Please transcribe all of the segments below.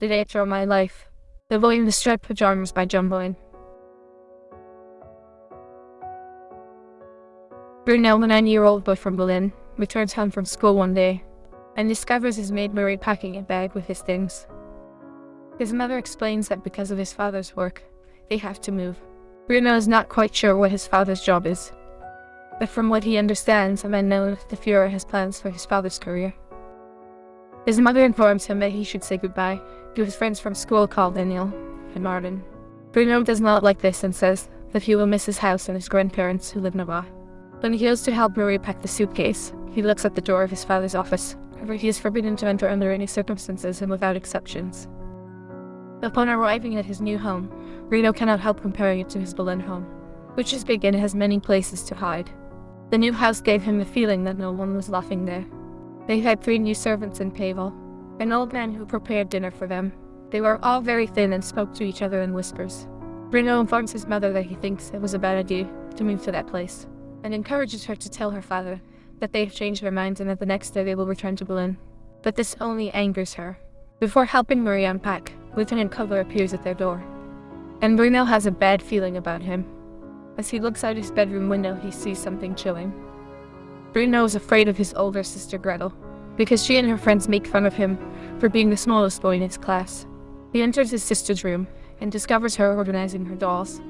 The Day of My Life. The in the Striped Pajamas by John Boyne. Bruno, the nine-year-old boy from Berlin, returns home from school one day and discovers his maid Marie packing a bag with his things. His mother explains that because of his father's work, they have to move. Bruno is not quite sure what his father's job is, but from what he understands, a man known the Fuhrer has plans for his father's career. His mother informs him that he should say goodbye to his friends from school called Daniel and Martin. Bruno does not like this and says that he will miss his house and his grandparents who live nearby. When he goes to help Marie pack the suitcase, he looks at the door of his father's office. However, he is forbidden to enter under any circumstances and without exceptions. Upon arriving at his new home, Bruno cannot help comparing it to his Berlin home, which is big and has many places to hide. The new house gave him the feeling that no one was laughing there. They had three new servants in Pavel, an old man who prepared dinner for them. They were all very thin and spoke to each other in whispers. Bruno informs his mother that he thinks it was a bad idea to move to that place, and encourages her to tell her father that they have changed their minds and that the next day they will return to Berlin. But this only angers her. Before helping Marie unpack, Lieutenant Kugler appears at their door. And Bruno has a bad feeling about him. As he looks out his bedroom window, he sees something chilling. Bruno is afraid of his older sister Gretel, because she and her friends make fun of him for being the smallest boy in his class. He enters his sister's room and discovers her organizing her dolls.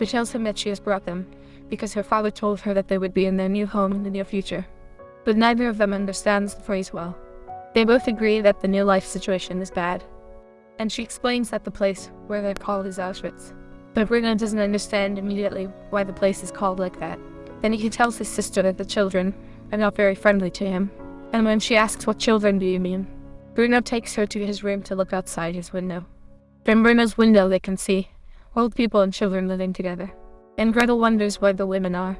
She tells him that she has brought them because her father told her that they would be in their new home in the near future. But neither of them understands the phrase well. They both agree that the new life situation is bad. And she explains that the place where they're called is Auschwitz. But Bruno doesn't understand immediately why the place is called like that. Then he tells his sister that the children are not very friendly to him. And when she asks what children do you mean, Bruno takes her to his room to look outside his window. From Bruno's window they can see old people and children living together and Gretel wonders where the women are.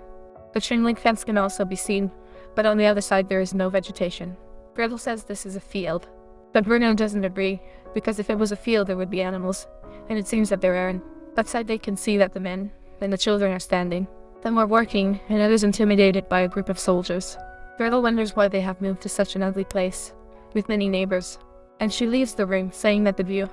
The chain link fence can also be seen, but on the other side there is no vegetation. Gretel says this is a field, but Bruno doesn't agree, because if it was a field there would be animals, and it seems that there aren't. Outside they can see that the men and the children are standing. Some are working, and others intimidated by a group of soldiers. Gretel wonders why they have moved to such an ugly place, with many neighbors, and she leaves the room, saying that the view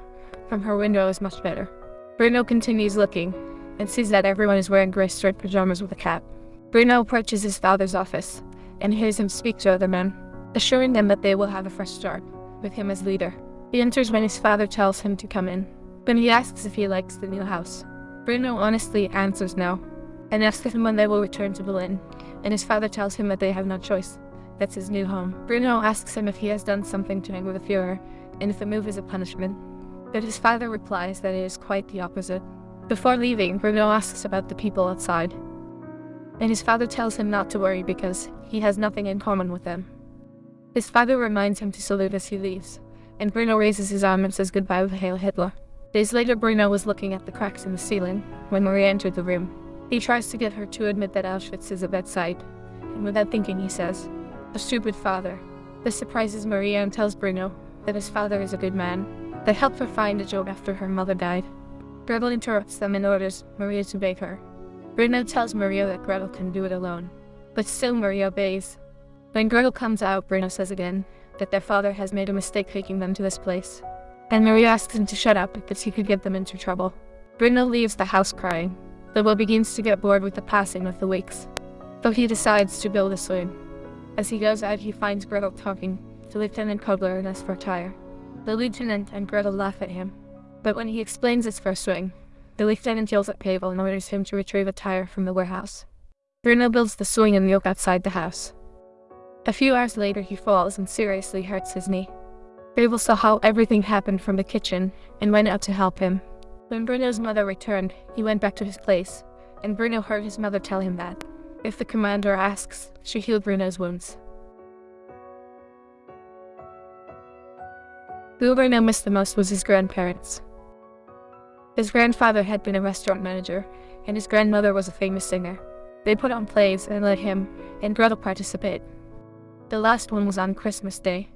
from her window is much better. Bruno continues looking, and sees that everyone is wearing grey striped pajamas with a cap. Bruno approaches his father's office and hears him speak to other men, assuring them that they will have a fresh start, with him as leader. He enters when his father tells him to come in. when he asks if he likes the new house. Bruno honestly answers no, and asks him when they will return to Berlin, and his father tells him that they have no choice. That's his new home. Bruno asks him if he has done something to anger the Fuhrer, and if the move is a punishment. But his father replies that it is quite the opposite. Before leaving, Bruno asks about the people outside. And his father tells him not to worry because he has nothing in common with them. His father reminds him to salute as he leaves, and Bruno raises his arm and says goodbye with Hail Hitler. Days later, Bruno was looking at the cracks in the ceiling when Maria entered the room. He tries to get her to admit that Auschwitz is a bad site, and without thinking he says, A stupid father. This surprises Maria and tells Bruno that his father is a good man, that helped her find a job after her mother died. Gretel interrupts them and orders Maria to bake her. Bruno tells Maria that Gretel can do it alone, but still Maria obeys. When Gretel comes out, Bruno says again that their father has made a mistake taking them to this place, and Maria asks him to shut up because he could get them into trouble. Bruno leaves the house crying, though begins to get bored with the passing of the weeks, so he decides to build a swing. As he goes out, he finds Gretel talking to Lieutenant Kugler and tire. The lieutenant and Gretel laugh at him, but when he explains his first swing, the lieutenant yells at Pavel and orders him to retrieve a tire from the warehouse. Bruno builds the swing and yoke outside the house. A few hours later he falls and seriously hurts his knee. Pavel saw how everything happened from the kitchen and went out to help him. When Bruno's mother returned, he went back to his place, and Bruno heard his mother tell him that, if the commander asks, she healed Bruno's wounds. Who Bruno missed the most was his grandparents. His grandfather had been a restaurant manager, and his grandmother was a famous singer. They put on plays and let him and Gretel participate. The last one was on Christmas Day.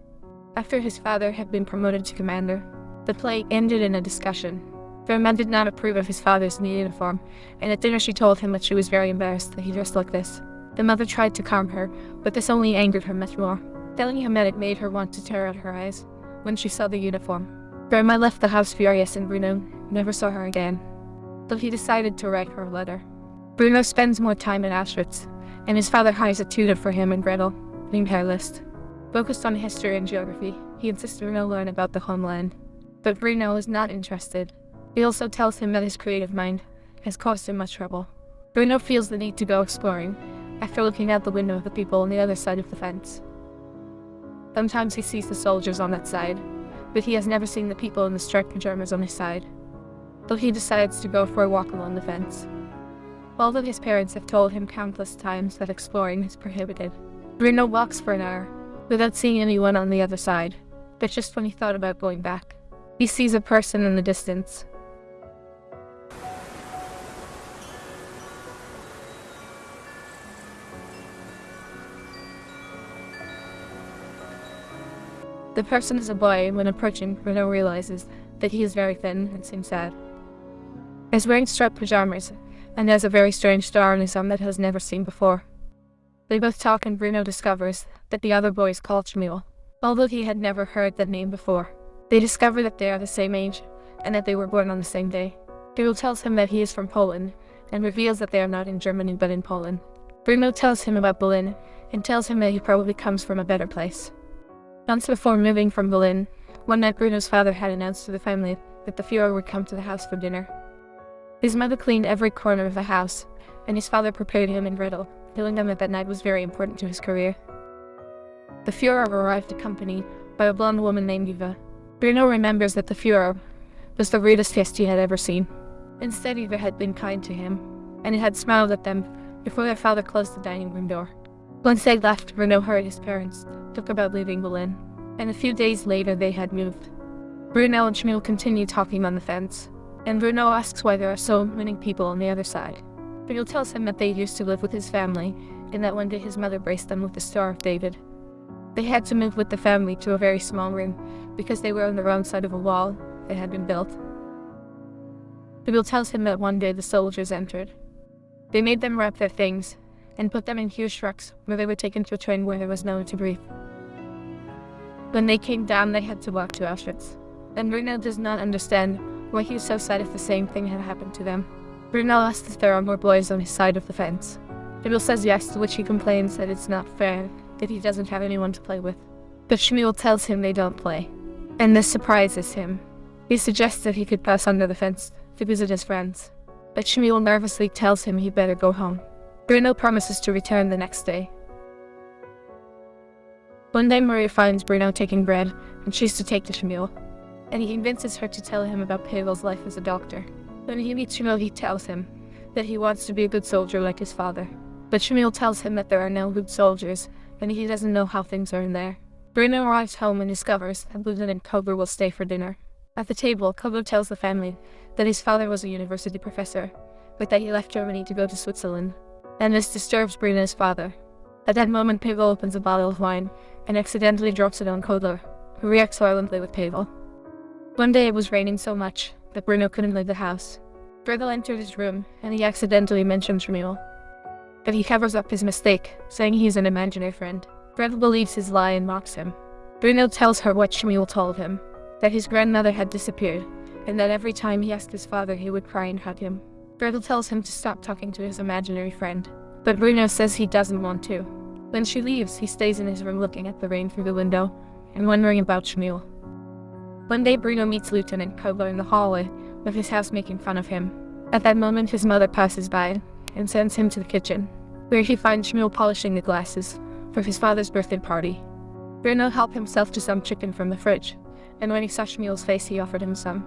After his father had been promoted to commander, the play ended in a discussion. Verma did not approve of his father's new uniform, and at dinner she told him that she was very embarrassed that he dressed like this. The mother tried to calm her, but this only angered her much more, telling him that it made her want to tear out her eyes when she saw the uniform. Grandma left the house furious and Bruno never saw her again. But he decided to write her a letter. Bruno spends more time in Auschwitz, and his father hires a tutor for him and Gretel, named Herr. Focused on history and geography, he insists Bruno learn about the homeland. But Bruno is not interested. He also tells him that his creative mind has caused him much trouble. Bruno feels the need to go exploring after looking out the window of the people on the other side of the fence. Sometimes he sees the soldiers on that side, but he has never seen the people in the striped pajamas on his side. So he decides to go for a walk along the fence. Although his parents have told him countless times that exploring is prohibited, Bruno walks for an hour without seeing anyone on the other side. But just when he thought about going back, he sees a person in the distance. The person is a boy, when approaching, Bruno realizes that he is very thin and seems sad. He is wearing striped pajamas, and has a very strange star on his arm that he has never seen before. They both talk and Bruno discovers that the other boy is called Shmuel, although he had never heard that name before. They discover that they are the same age, and that they were born on the same day. Bruno tells him that he is from Poland, and reveals that they are not in Germany but in Poland. Bruno tells him about Berlin, and tells him that he probably comes from a better place. Months before moving from Berlin, one night Bruno's father had announced to the family that the Fuhrer would come to the house for dinner. His mother cleaned every corner of the house, and his father prepared him and Riddle, telling them that that night was very important to his career. The Fuhrer arrived accompanied by a blonde woman named Eva. Bruno remembers that the Fuhrer was the rudest guest he had ever seen. Instead, Eva had been kind to him, and he had smiled at them before their father closed the dining room door. Once they left, Bruno heard his parents talk about leaving Berlin, and a few days later they had moved. Bruno and Shmuel continue talking on the fence, and Bruno asks why there are so many people on the other side. Shmuel tells him that they used to live with his family, and that one day his mother braced them with the Star of David. They had to move with the family to a very small room because they were on the wrong side of a wall that had been built. Shmuel tells him that one day the soldiers entered. They made them wrap their things and put them in huge trucks where they were taken to a train where there was no one to breathe. When they came down, they had to walk to Auschwitz. And Bruno does not understand why he is so sad if the same thing had happened to them. Bruno asks if there are more boys on his side of the fence. Shmuel says yes, to which he complains that it's not fair, that he doesn't have anyone to play with. But Shmuel tells him they don't play. And this surprises him. He suggests that he could pass under the fence to visit his friends. But Shmuel nervously tells him he better go home. Bruno promises to return the next day. One day Maria finds Bruno taking bread, and she's to take to Shmuel, and he convinces her to tell him about Pavel's life as a doctor. When he meets Shmuel, he tells him that he wants to be a good soldier like his father. But Shmuel tells him that there are no good soldiers, and he doesn't know how things are in there. Bruno arrives home and discovers that Lieutenant Kotler will stay for dinner. At the table, Kotler tells the family that his father was a university professor, but that he left Germany to go to Switzerland and this disturbs Bruno's father. At that moment, Pavel opens a bottle of wine and accidentally drops it on Kotler, who reacts violently with Pavel. One day it was raining so much that Bruno couldn't leave the house. Gretel entered his room and he accidentally mentions Shmuel. But he covers up his mistake, saying he's an imaginary friend. Gretel believes his lie and mocks him. Bruno tells her what Shmuel told him, that his grandmother had disappeared, and that every time he asked his father he would cry and hug him. Gretel tells him to stop talking to his imaginary friend, but Bruno says he doesn't want to. When she leaves, he stays in his room looking at the rain through the window and wondering about Shmuel. One day, Bruno meets Lieutenant Kotler in the hallway, with his house making fun of him. At that moment, his mother passes by and sends him to the kitchen, where he finds Shmuel polishing the glasses for his father's birthday party. Bruno helped himself to some chicken from the fridge, and when he saw Shmuel's face, he offered him some.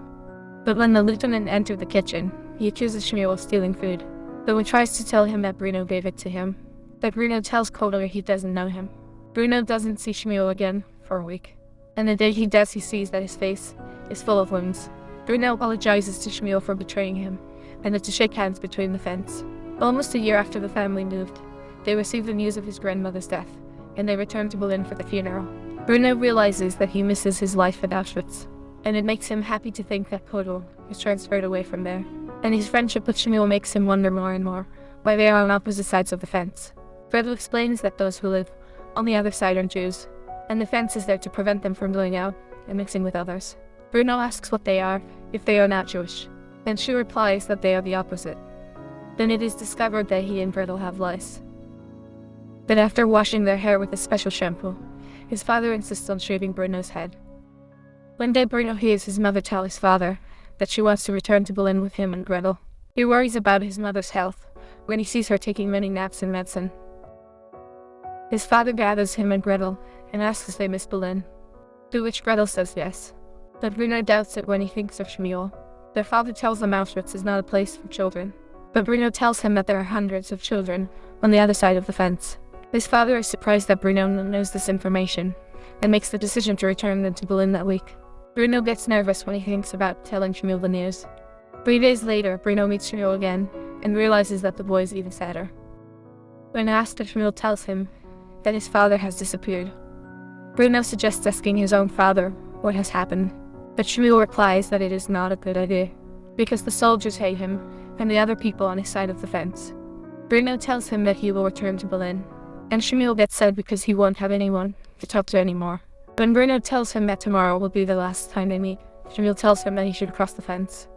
But when the lieutenant entered the kitchen, he accuses Shmuel of stealing food, though he tries to tell him that Bruno gave it to him. But Bruno tells Kotler he doesn't know him. Bruno doesn't see Shmuel again for a week, and the day he does he sees that his face is full of wounds. Bruno apologizes to Shmuel for betraying him, and is to shake hands between the fence. Almost a year after the family moved, they receive the news of his grandmother's death, and they return to Berlin for the funeral. Bruno realizes that he misses his life at Auschwitz, and it makes him happy to think that Kotler is transferred away from there and his friendship with Shmuel makes him wonder more and more why they are on opposite sides of the fence. Gretel explains that those who live on the other side are Jews, and the fence is there to prevent them from going out and mixing with others. Bruno asks what they are, if they are not Jewish, and she replies that they are the opposite. Then it is discovered that he and Gretel have lice. But after washing their hair with a special shampoo, his father insists on shaving Bruno's head. One day Bruno hears his mother tell his father that she wants to return to Berlin with him and Gretel. He worries about his mother's health when he sees her taking many naps and medicine. His father gathers him and Gretel and asks if they miss Berlin, to which Gretel says yes. But Bruno doubts it when he thinks of Shmuel. Their father tells them Auschwitz is not a place for children, but Bruno tells him that there are hundreds of children on the other side of the fence. His father is surprised that Bruno knows this information and makes the decision to return them to Berlin that week. Bruno gets nervous when he thinks about telling Shmuel the news. Three days later, Bruno meets Shmuel again and realizes that the boy is even sadder. When asked, Shmuel tells him that his father has disappeared. Bruno suggests asking his own father what has happened, but Shmuel replies that it is not a good idea, because the soldiers hate him and the other people on his side of the fence. Bruno tells him that he will return to Berlin, and Shmuel gets sad because he won't have anyone to talk to anymore. When Bruno tells him that tomorrow will be the last time they meet, Shmuel tells him that he should cross the fence.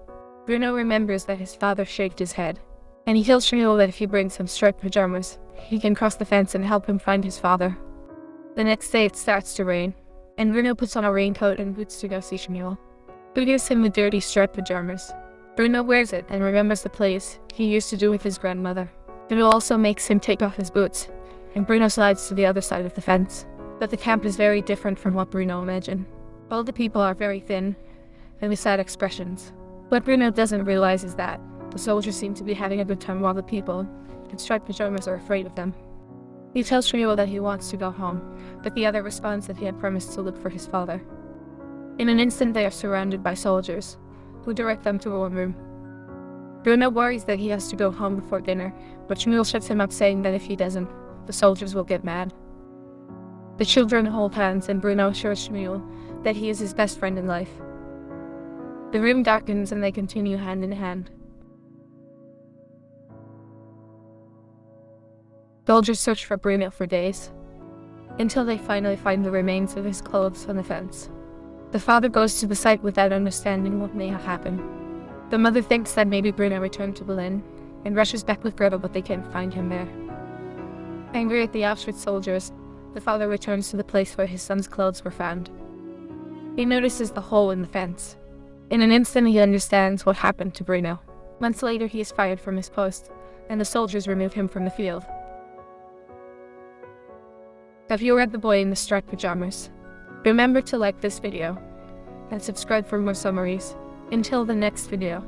Bruno remembers that his father shaved his head, and he tells Shmuel that if he brings some striped pajamas, he can cross the fence and help him find his father. The next day it starts to rain, and Bruno puts on a raincoat and boots to go see Shmuel, who gives him the dirty striped pajamas. Bruno wears it and remembers the plays he used to do with his grandmother. Shmuel also makes him take off his boots, and Bruno slides to the other side of the fence. But the camp is very different from what Bruno imagined. All the people are very thin, and with sad expressions. What Bruno doesn't realize is that the soldiers seem to be having a good time while the people in striped pajamas are afraid of them. He tells Shmuel that he wants to go home, but the other responds that he had promised to look for his father. In an instant they are surrounded by soldiers, who direct them to a warm room. Bruno worries that he has to go home before dinner, but Shmuel shuts him up saying that if he doesn't, the soldiers will get mad. The children hold hands and Bruno assures Shmuel that he is his best friend in life. The room darkens and they continue hand in hand. Soldiers search for Bruno for days, until they finally find the remains of his clothes on the fence. The father goes to the site without understanding what may have happened. The mother thinks that maybe Bruno returned to Berlin, and rushes back with Gretel but they can't find him there. Angry at the Auschwitz soldiers, the father returns to the place where his son's clothes were found. He notices the hole in the fence. In an instant he understands what happened to Bruno. Months later he is fired from his post, and the soldiers remove him from the field. Have you read The Boy in the Striped Pajamas? Remember to like this video and subscribe for more summaries. Until the next video.